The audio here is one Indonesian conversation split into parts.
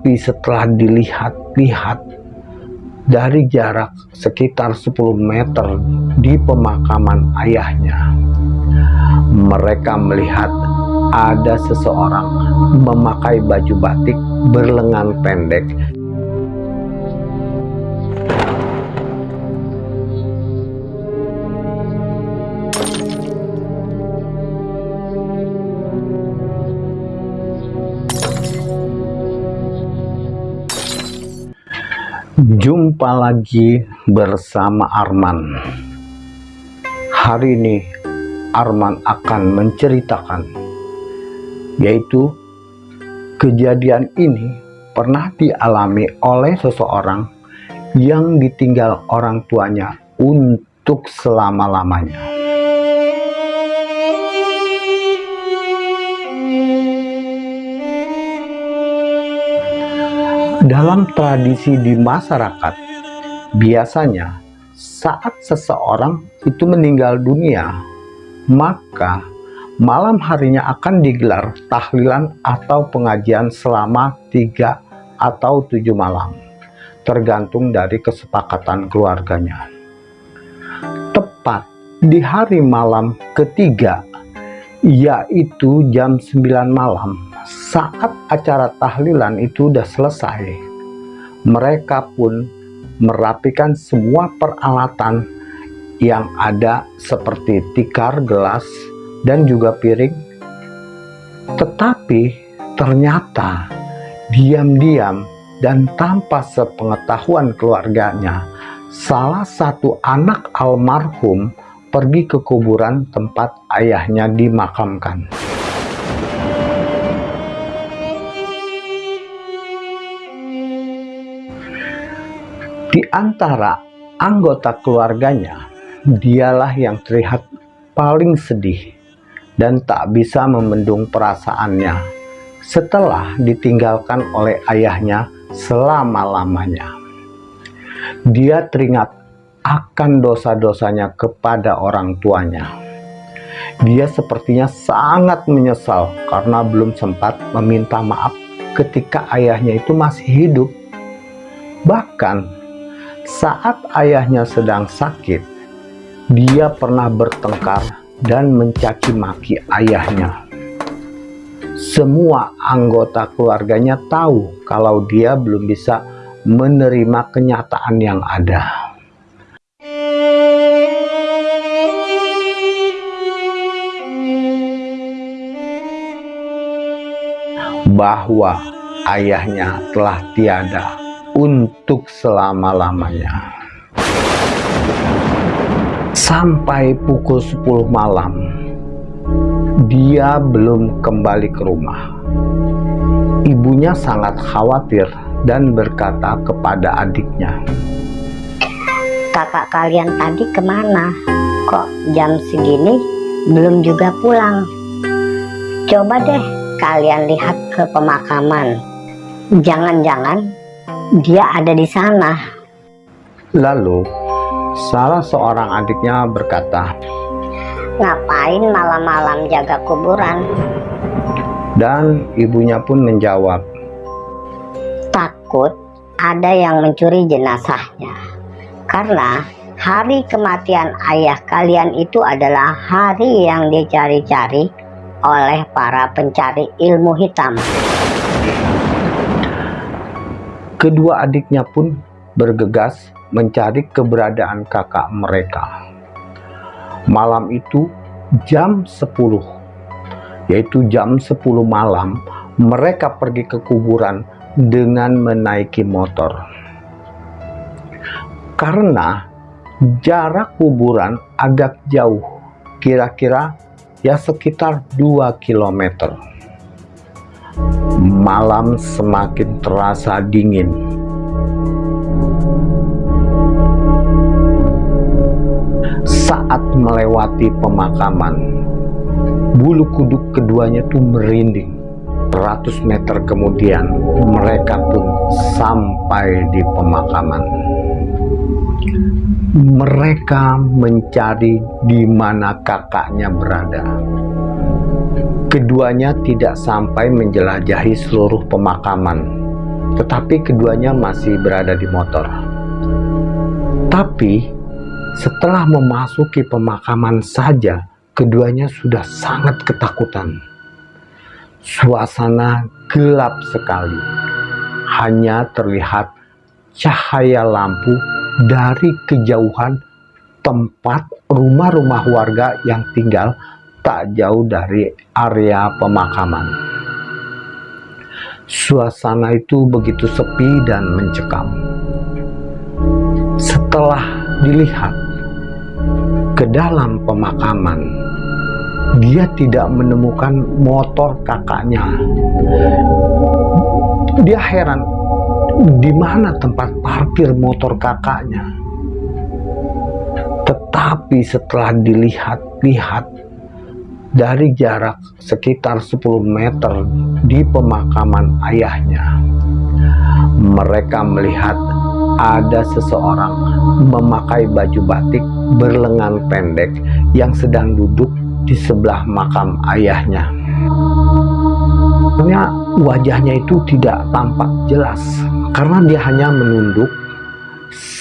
Tetapi setelah dilihat-lihat dari jarak sekitar 10 meter di pemakaman ayahnya, mereka melihat ada seseorang memakai baju batik berlengan pendek Jumpa lagi bersama Arman. Hari ini Arman akan menceritakan yaitu kejadian ini pernah dialami oleh seseorang yang ditinggal orang tuanya untuk selama-lamanya. Dalam tradisi di masyarakat, biasanya saat seseorang itu meninggal dunia, maka malam harinya akan digelar tahlilan atau pengajian selama tiga atau tujuh malam, tergantung dari kesepakatan keluarganya. Tepat di hari malam ketiga, yaitu jam 9 malam, saat acara tahlilan itu sudah selesai, mereka pun merapikan semua peralatan yang ada seperti tikar, gelas, dan juga piring. Tetapi ternyata diam-diam dan tanpa sepengetahuan keluarganya, salah satu anak almarhum pergi ke kuburan tempat ayahnya dimakamkan. Di antara anggota keluarganya, dialah yang terlihat paling sedih dan tak bisa membendung perasaannya setelah ditinggalkan oleh ayahnya selama-lamanya. Dia teringat akan dosa-dosanya kepada orang tuanya. Dia sepertinya sangat menyesal karena belum sempat meminta maaf ketika ayahnya itu masih hidup. Bahkan saat ayahnya sedang sakit, dia pernah bertengkar dan mencaci maki ayahnya. Semua anggota keluarganya tahu kalau dia belum bisa menerima kenyataan yang ada. Bahwa ayahnya telah tiada untuk selama-lamanya. Sampai pukul 10 malam, dia belum kembali ke rumah. Ibunya sangat khawatir dan berkata kepada adiknya, Kakak kalian tadi ke mana? Kok jam segini belum juga pulang? Coba deh kalian lihat ke pemakaman. Jangan-jangan dia ada di sana. Lalu, salah seorang adiknya berkata, Ngapain malam-malam jaga kuburan? Dan ibunya pun menjawab, Takut ada yang mencuri jenazahnya. Karena hari kematian ayah kalian itu adalah hari yang dicari-cari oleh para pencari ilmu hitam. Kedua adiknya pun bergegas mencari keberadaan kakak mereka. Malam itu jam 10, yaitu jam 10 malam, mereka pergi ke kuburan dengan menaiki motor. Karena jarak kuburan agak jauh, kira-kira ya sekitar 2 kilometer malam semakin terasa dingin. Saat melewati pemakaman, bulu kuduk keduanya tuh merinding. 100 meter kemudian, mereka pun sampai di pemakaman. Mereka mencari di mana kakaknya berada Keduanya tidak sampai menjelajahi seluruh pemakaman, tetapi keduanya masih berada di motor. Tapi setelah memasuki pemakaman saja, keduanya sudah sangat ketakutan. Suasana gelap sekali, hanya terlihat cahaya lampu dari kejauhan tempat rumah-rumah warga yang tinggal tak jauh dari area pemakaman. Suasana itu begitu sepi dan mencekam. Setelah dilihat ke dalam pemakaman, dia tidak menemukan motor kakaknya. Dia heran, di mana tempat parkir motor kakaknya? Tetapi setelah dilihat-lihat dari jarak sekitar 10 meter di pemakaman ayahnya, mereka melihat ada seseorang memakai baju batik berlengan pendek yang sedang duduk di sebelah makam ayahnya. Sebenarnya wajahnya itu tidak tampak jelas karena dia hanya menunduk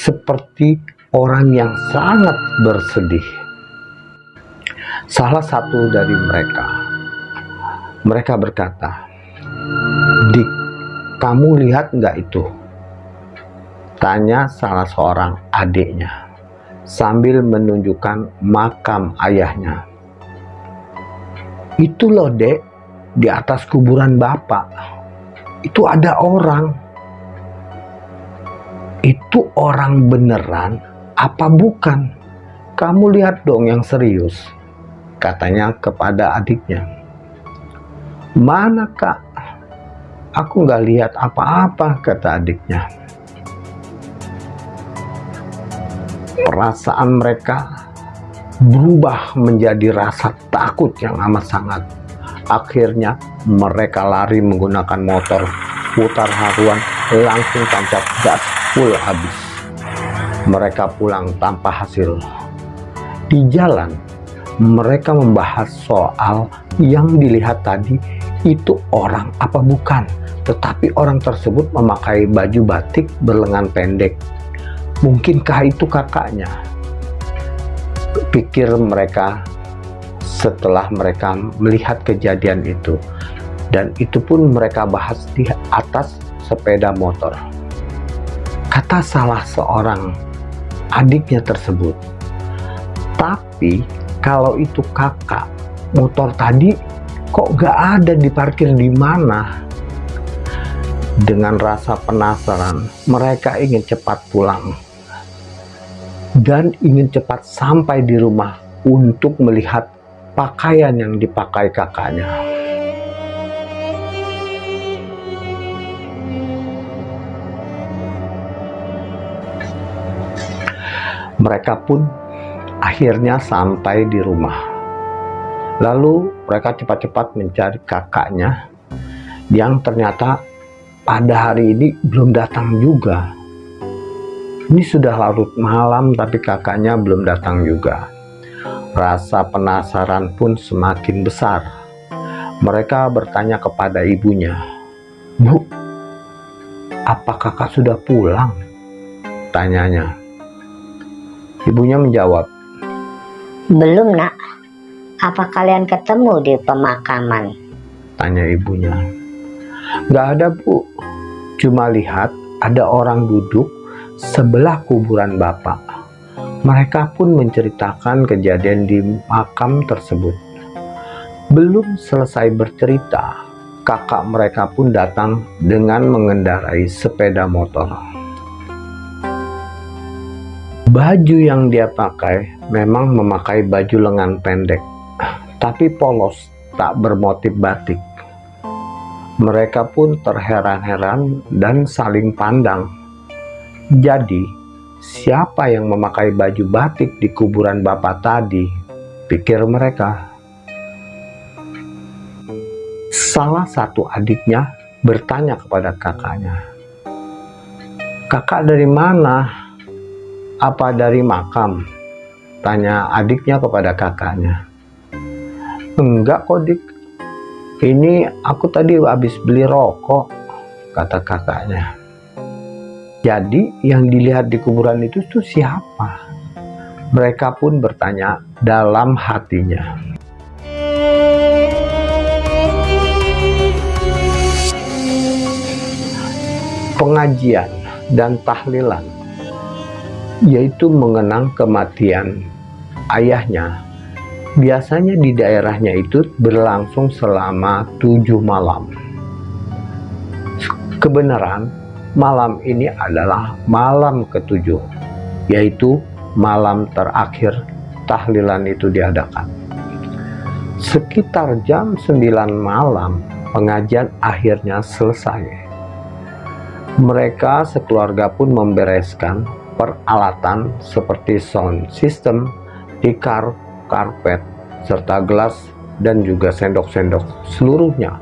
seperti orang yang sangat bersedih. Salah satu dari mereka, mereka berkata, Dik, kamu lihat nggak itu? Tanya salah seorang adiknya sambil menunjukkan makam ayahnya. Itu loh dek, di atas kuburan bapak. Itu ada orang. Itu orang beneran apa bukan? Kamu lihat dong yang serius katanya kepada adiknya. Mana kak? Aku nggak lihat apa-apa, kata adiknya. Perasaan mereka berubah menjadi rasa takut yang amat sangat. Akhirnya mereka lari menggunakan motor putar haruan langsung tancap gas full habis. Mereka pulang tanpa hasil. Di jalan mereka membahas soal yang dilihat tadi itu orang apa bukan? Tetapi orang tersebut memakai baju batik berlengan pendek. Mungkinkah itu kakaknya? Pikir mereka setelah mereka melihat kejadian itu. Dan itu pun mereka bahas di atas sepeda motor. Kata salah seorang adiknya tersebut. Tapi kalau itu kakak motor tadi kok gak ada diparkir di mana? Dengan rasa penasaran mereka ingin cepat pulang. Dan ingin cepat sampai di rumah untuk melihat pakaian yang dipakai kakaknya. Mereka pun akhirnya sampai di rumah. Lalu mereka cepat-cepat mencari kakaknya yang ternyata pada hari ini belum datang juga. Ini sudah larut malam tapi kakaknya belum datang juga. Rasa penasaran pun semakin besar. Mereka bertanya kepada ibunya, Bu, apa kakak sudah pulang? Tanyanya. Ibunya menjawab, Belum nak. Apa kalian ketemu di pemakaman? Tanya ibunya. Gak ada bu, cuma lihat ada orang duduk sebelah kuburan bapak. Mereka pun menceritakan kejadian di makam tersebut. Belum selesai bercerita, kakak mereka pun datang dengan mengendarai sepeda motor. Baju yang dia pakai memang memakai baju lengan pendek, tapi polos, tak bermotif batik. Mereka pun terheran-heran dan saling pandang. Jadi, siapa yang memakai baju batik di kuburan bapak tadi? Pikir mereka. Salah satu adiknya bertanya kepada kakaknya, "Kakak dari mana?" Apa dari makam? Tanya adiknya kepada kakaknya. Enggak kok dik. Ini aku tadi habis beli rokok. kata kakaknya. Jadi yang dilihat di kuburan itu tuh siapa? Mereka pun bertanya dalam hatinya. Pengajian dan tahlilan yaitu mengenang kematian ayahnya biasanya di daerahnya itu berlangsung selama tujuh malam. Kebenaran, malam ini adalah malam ketujuh, yaitu malam terakhir tahlilan itu diadakan. Sekitar jam 9 malam, pengajian akhirnya selesai. Mereka sekeluarga pun membereskan peralatan seperti sound system, tikar, karpet, serta gelas dan juga sendok-sendok seluruhnya.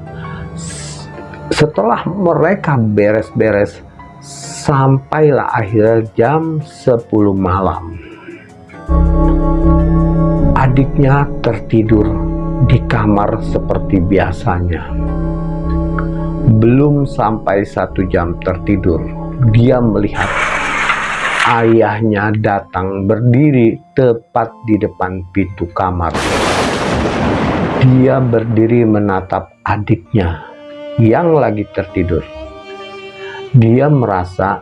Setelah mereka beres-beres, sampailah akhirnya jam 10 malam. Adiknya tertidur di kamar seperti biasanya. Belum sampai satu jam tertidur, dia melihat ayahnya datang berdiri tepat di depan pintu kamar. Dia berdiri menatap adiknya yang lagi tertidur. Dia merasa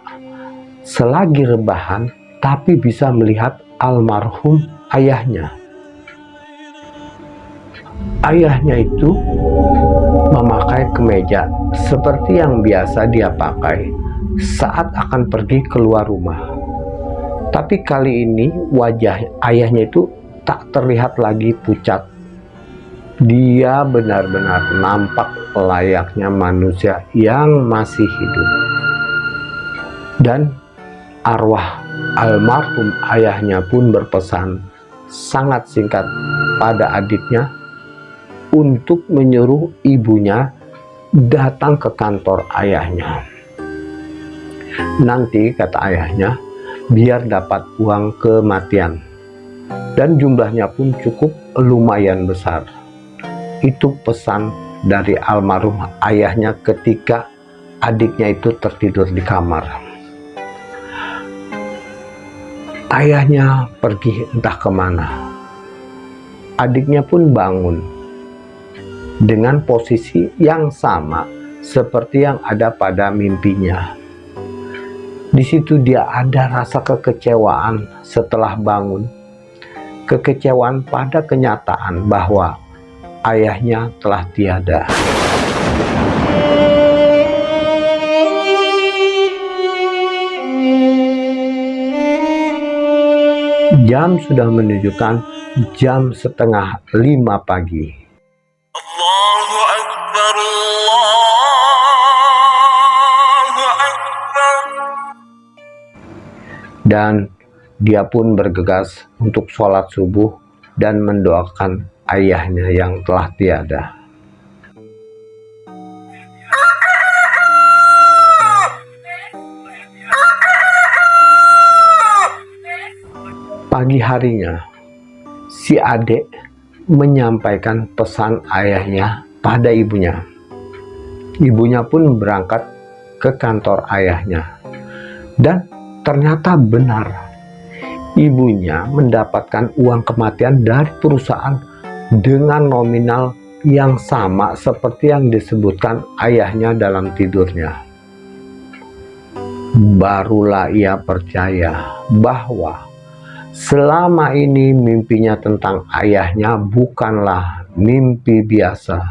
selagi rebahan tapi bisa melihat almarhum ayahnya. Ayahnya itu memakai kemeja seperti yang biasa dia pakai saat akan pergi keluar rumah. Tapi kali ini wajah ayahnya itu tak terlihat lagi pucat. Dia benar-benar nampak layaknya manusia yang masih hidup. Dan arwah almarhum ayahnya pun berpesan sangat singkat pada adiknya untuk menyuruh ibunya datang ke kantor ayahnya. Nanti, kata ayahnya, biar dapat uang kematian. Dan jumlahnya pun cukup lumayan besar. Itu pesan dari almarhum ayahnya ketika adiknya itu tertidur di kamar. Ayahnya pergi entah ke mana. Adiknya pun bangun dengan posisi yang sama seperti yang ada pada mimpinya di situ dia ada rasa kekecewaan setelah bangun. Kekecewaan pada kenyataan bahwa ayahnya telah tiada. Jam sudah menunjukkan jam setengah lima pagi. Dan dia pun bergegas untuk sholat subuh dan mendoakan ayahnya yang telah tiada. Pagi harinya, si adik menyampaikan pesan ayahnya pada ibunya. Ibunya pun berangkat ke kantor ayahnya dan Ternyata benar, ibunya mendapatkan uang kematian dari perusahaan dengan nominal yang sama seperti yang disebutkan ayahnya dalam tidurnya. Barulah ia percaya bahwa selama ini mimpinya tentang ayahnya bukanlah mimpi biasa,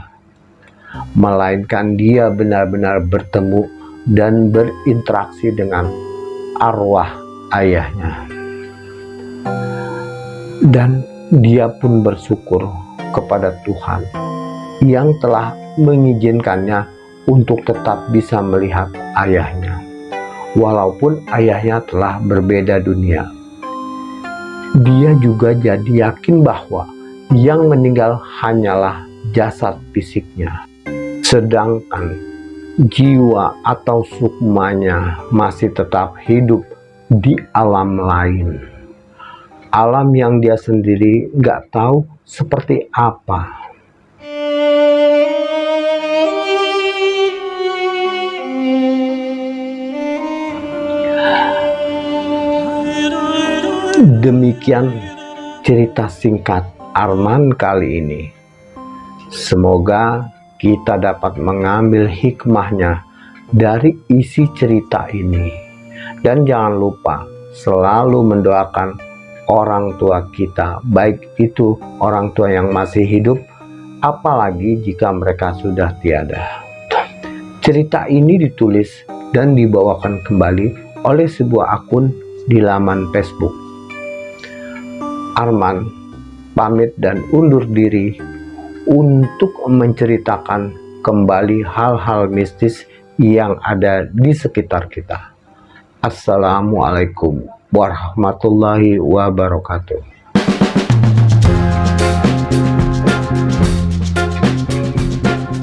melainkan dia benar-benar bertemu dan berinteraksi dengan arwah ayahnya. Dan dia pun bersyukur kepada Tuhan yang telah mengizinkannya untuk tetap bisa melihat ayahnya. Walaupun ayahnya telah berbeda dunia. Dia juga jadi yakin bahwa yang meninggal hanyalah jasad fisiknya. Sedangkan jiwa atau sukmanya masih tetap hidup di alam lain. Alam yang dia sendiri nggak tahu seperti apa. Demikian cerita singkat Arman kali ini. Semoga kita dapat mengambil hikmahnya dari isi cerita ini. Dan jangan lupa selalu mendoakan orang tua kita, baik itu orang tua yang masih hidup, apalagi jika mereka sudah tiada. Cerita ini ditulis dan dibawakan kembali oleh sebuah akun di laman Facebook. Arman pamit dan undur diri untuk menceritakan kembali hal-hal mistis yang ada di sekitar kita. Assalamualaikum warahmatullahi wabarakatuh.